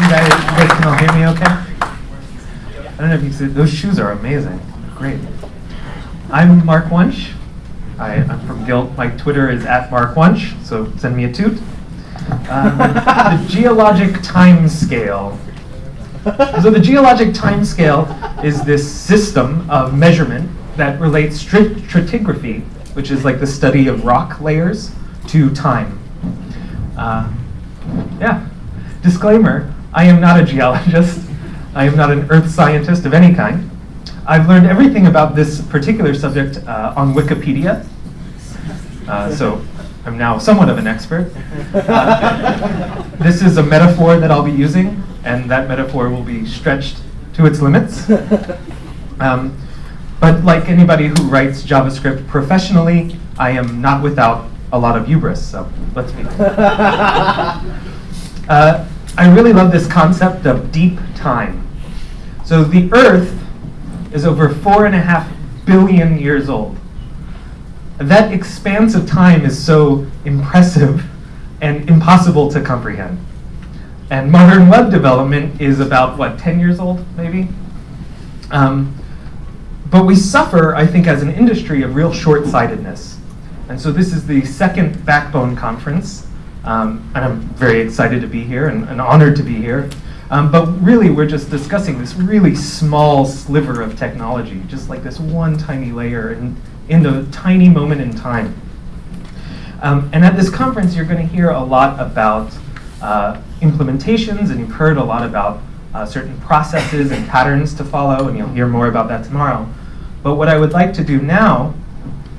You guys, you guys can all hear me okay? I don't know if you see, those shoes are amazing. They're great. I'm Mark Wunsch. I, I'm from Gilt. My Twitter is at Mark Wunsch, so send me a toot. Um, the geologic time scale. So the geologic time scale is this system of measurement that relates stratigraphy, which is like the study of rock layers, to time. Uh, yeah. Disclaimer, I am not a geologist. I am not an earth scientist of any kind. I've learned everything about this particular subject uh, on Wikipedia. Uh, so I'm now somewhat of an expert. Uh, this is a metaphor that I'll be using, and that metaphor will be stretched to its limits. Um, but like anybody who writes JavaScript professionally, I am not without a lot of hubris, so let's be. Uh, I really love this concept of deep time. So the Earth is over four and a half billion years old. That expanse of time is so impressive and impossible to comprehend. And modern web development is about, what, 10 years old, maybe? Um, but we suffer, I think, as an industry of real short sightedness. And so this is the second Backbone conference. Um, and I'm very excited to be here and, and honored to be here. Um, but really, we're just discussing this really small sliver of technology, just like this one tiny layer in, in the tiny moment in time. Um, and at this conference, you're going to hear a lot about uh, implementations, and you've heard a lot about uh, certain processes and patterns to follow, and you'll hear more about that tomorrow. But what I would like to do now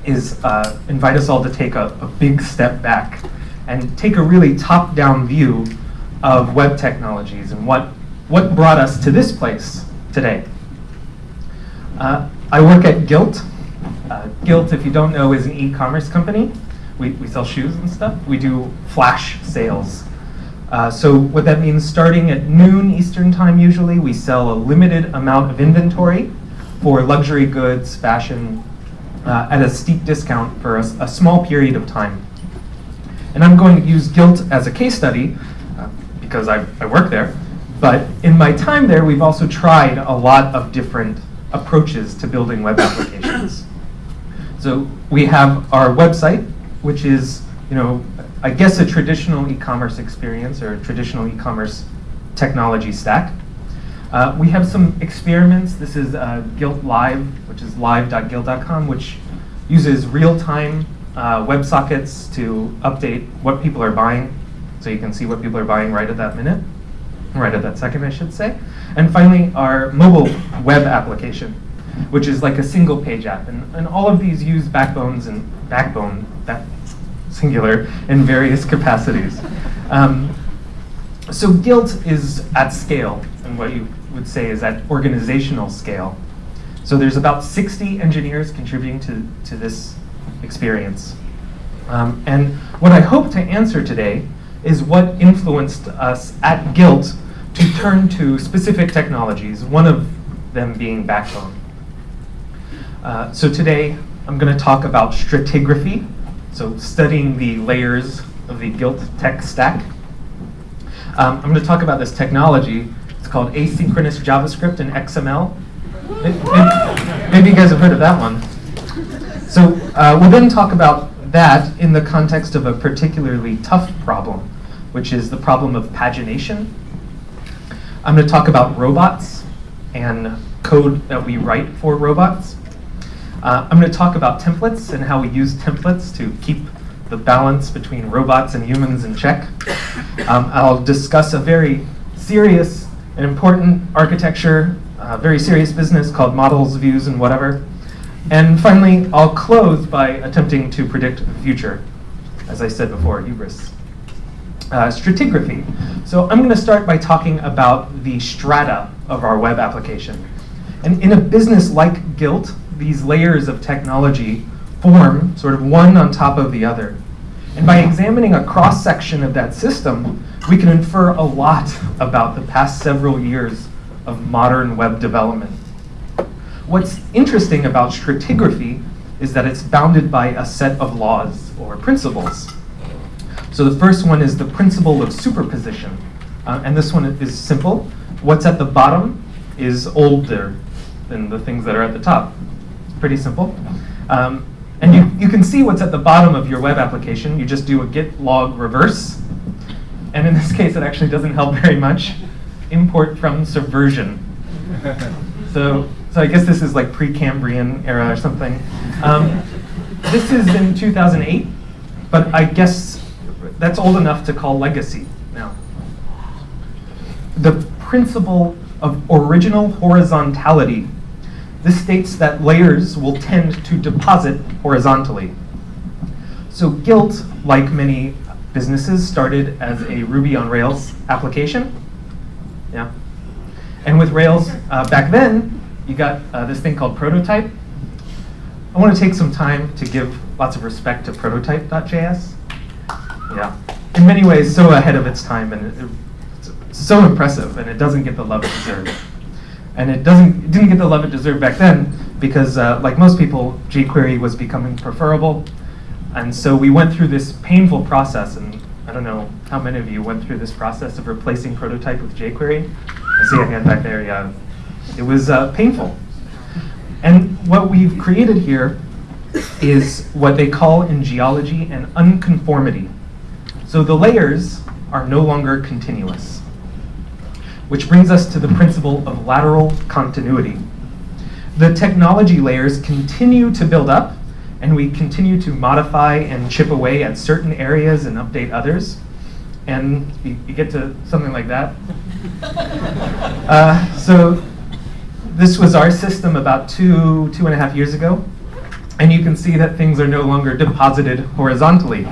is uh, invite us all to take a, a big step back and take a really top-down view of web technologies and what, what brought us to this place today. Uh, I work at Gilt. Uh, Gilt, if you don't know, is an e-commerce company. We, we sell shoes and stuff. We do flash sales. Uh, so what that means, starting at noon Eastern time usually, we sell a limited amount of inventory for luxury goods, fashion, uh, at a steep discount for a, a small period of time. And I'm going to use Gilt as a case study uh, because I, I work there. But in my time there, we've also tried a lot of different approaches to building web applications. So we have our website, which is, you know, I guess a traditional e-commerce experience or a traditional e-commerce technology stack. Uh, we have some experiments. This is uh, Gilt Live, which is live.gilt.com, which uses real-time uh, WebSockets to update what people are buying, so you can see what people are buying right at that minute, right at that second, I should say. And finally, our mobile web application, which is like a single page app. And, and all of these use backbones and backbone, that singular, in various capacities. Um, so Gilt is at scale, and what you would say is at organizational scale. So there's about 60 engineers contributing to, to this experience. Um, and what I hope to answer today is what influenced us at Gilt to turn to specific technologies, one of them being Backbone. Uh, so today I'm going to talk about stratigraphy, so studying the layers of the Gilt tech stack. Um, I'm going to talk about this technology. It's called asynchronous JavaScript and XML. Maybe you guys have heard of that one. So uh, we'll then talk about that in the context of a particularly tough problem, which is the problem of pagination. I'm going to talk about robots and code that we write for robots. Uh, I'm going to talk about templates and how we use templates to keep the balance between robots and humans in check. Um, I'll discuss a very serious and important architecture, uh, very serious business called models, views, and whatever. And finally, I'll close by attempting to predict the future. As I said before, hubris. Uh, stratigraphy. So I'm going to start by talking about the strata of our web application. And in a business like Gilt, these layers of technology form sort of one on top of the other. And by examining a cross-section of that system, we can infer a lot about the past several years of modern web development. What's interesting about stratigraphy is that it's bounded by a set of laws or principles. So the first one is the principle of superposition. Uh, and this one is simple. What's at the bottom is older than the things that are at the top. It's pretty simple. Um, and you, you can see what's at the bottom of your web application. You just do a git log reverse. And in this case, it actually doesn't help very much. Import from subversion. So, so I guess this is like Precambrian era or something. Um, this is in 2008, but I guess that's old enough to call legacy now. The principle of original horizontality. This states that layers will tend to deposit horizontally. So Gilt, like many businesses, started as a Ruby on Rails application. Yeah. And with Rails, uh, back then, you got uh, this thing called Prototype. I want to take some time to give lots of respect to prototype.js. Yeah. In many ways, so ahead of its time, and it, it's so impressive, and it doesn't get the love it deserves. And it doesn't it didn't get the love it deserved back then because, uh, like most people, jQuery was becoming preferable. And so we went through this painful process, and I don't know how many of you went through this process of replacing prototype with jQuery. I see a hand back there, yeah. It was uh, painful. And what we've created here is what they call in geology an unconformity. So the layers are no longer continuous, which brings us to the principle of lateral continuity. The technology layers continue to build up, and we continue to modify and chip away at certain areas and update others. And you, you get to something like that. Uh, so this was our system about two, two and a half years ago. And you can see that things are no longer deposited horizontally.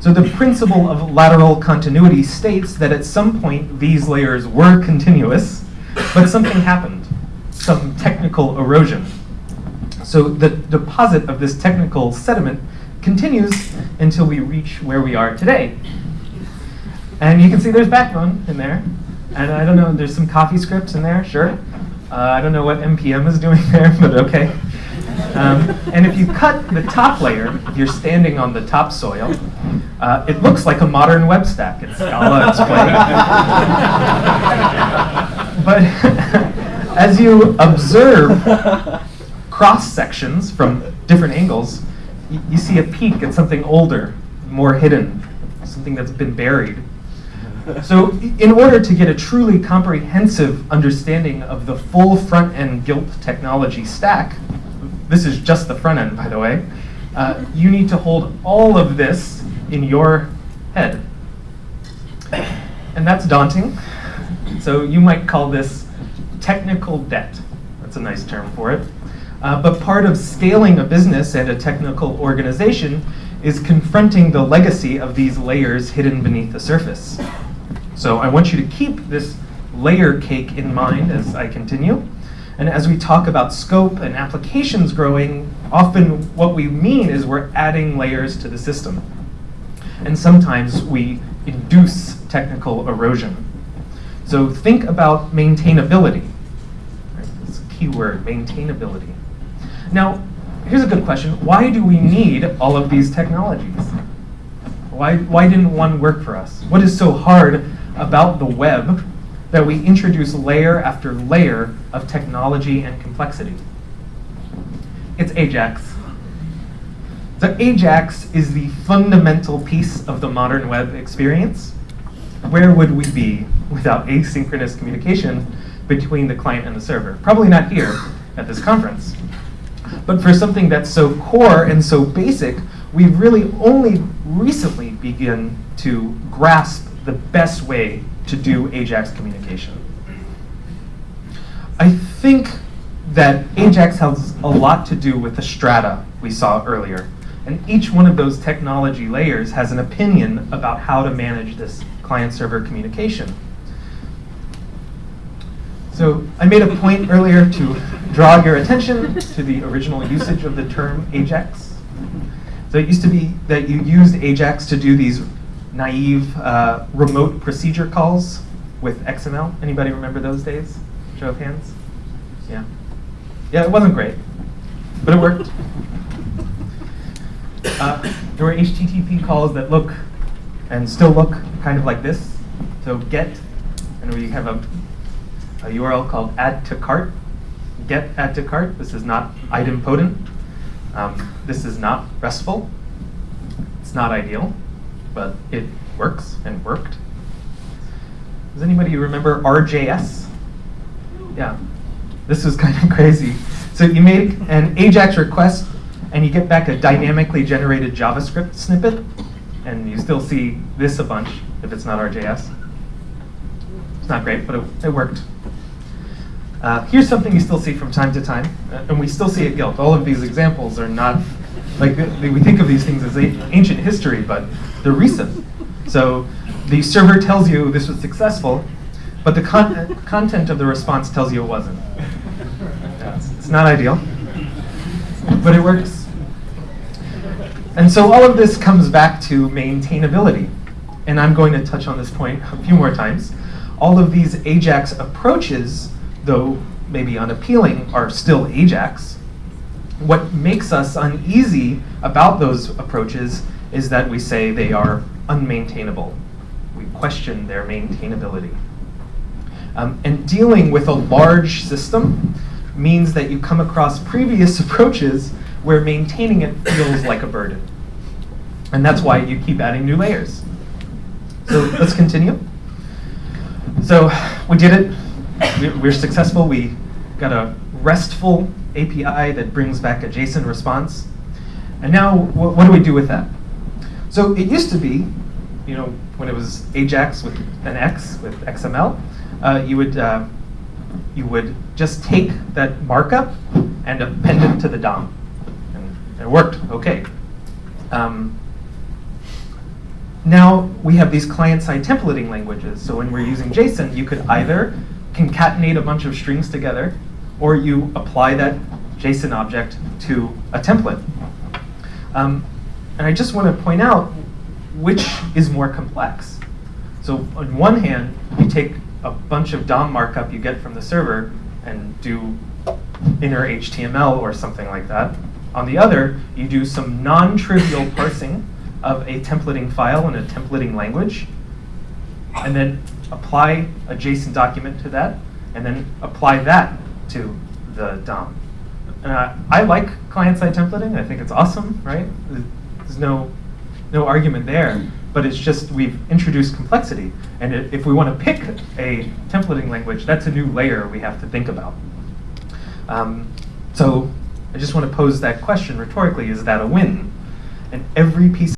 So the principle of lateral continuity states that at some point these layers were continuous, but something happened, some technical erosion. So the deposit of this technical sediment continues until we reach where we are today. And you can see there's backbone in there. And I don't know, there's some coffee scripts in there, sure. Uh, I don't know what NPM is doing there, but okay. Um, and if you cut the top layer, if you're standing on the topsoil, uh, it looks like a modern web stack. It's Scala, it's but as you observe cross sections from different angles, you see a peek at something older, more hidden, something that's been buried. So in order to get a truly comprehensive understanding of the full front-end Gilt technology stack, this is just the front end, by the way, uh, you need to hold all of this in your head. And that's daunting. So you might call this technical debt. That's a nice term for it. Uh, but part of scaling a business and a technical organization is confronting the legacy of these layers hidden beneath the surface. So I want you to keep this layer cake in mind as I continue. And as we talk about scope and applications growing, often what we mean is we're adding layers to the system. And sometimes we induce technical erosion. So think about maintainability. That's a key word, maintainability. Now, here's a good question. Why do we need all of these technologies? Why, why didn't one work for us? What is so hard about the web that we introduce layer after layer of technology and complexity? It's Ajax. So Ajax is the fundamental piece of the modern web experience. Where would we be without asynchronous communication between the client and the server? Probably not here at this conference. But for something that's so core and so basic, we've really only recently begun to grasp the best way to do Ajax communication. I think that Ajax has a lot to do with the strata we saw earlier. And each one of those technology layers has an opinion about how to manage this client-server communication. So I made a point earlier to draw your attention to the original usage of the term Ajax. So it used to be that you used Ajax to do these naive uh, remote procedure calls with XML. Anybody remember those days? Show of hands. Yeah. Yeah, it wasn't great, but it worked. Uh, there were HTTP calls that look and still look kind of like this. So get and we have a, a URL called add to cart, get add to cart. This is not idempotent. Um, this is not RESTful. It's not ideal, but it works and worked. Does anybody remember RJS? Yeah, this was kind of crazy. So you make an AJAX request and you get back a dynamically generated JavaScript snippet, and you still see this a bunch if it's not RJS. It's not great, but it, it worked. Uh, here's something you still see from time to time, uh, and we still see at Gilt. All of these examples are not, like, we think of these things as ancient history, but they're recent. So the server tells you this was successful, but the con- content of the response tells you it wasn't. It's, it's not ideal, but it works. And so all of this comes back to maintainability. And I'm going to touch on this point a few more times. All of these AJAX approaches, though maybe unappealing, are still AJAX. What makes us uneasy about those approaches is that we say they are unmaintainable. We question their maintainability. Um, and dealing with a large system means that you come across previous approaches where maintaining it feels like a burden. And that's why you keep adding new layers. So let's continue. So we did it. We- We're successful. We got a RESTful API that brings back a JSON response. And now, wh- what do we do with that? So it used to be, you know, when it was AJAX with an X with XML, uh, you would uh, you would just take that markup and append it to the DOM, and it worked okay. Um, now we have these client-side templating languages. So when we're using JSON, you could either concatenate a bunch of strings together, or you apply that JSON object to a template. Um, and I just want to point out which is more complex. So on one hand, you take a bunch of DOM markup you get from the server and do inner HTML or something like that. On the other, you do some non-trivial parsing of a templating file in a templating language, and then apply a JSON document to that, and then apply that to the DOM. Uh, I like client-side templating. I think it's awesome, right? There's no no argument there. But it's just we've introduced complexity, and if we want to pick a templating language, that's a new layer we have to think about. Um, so I just want to pose that question rhetorically: Is that a win? And every piece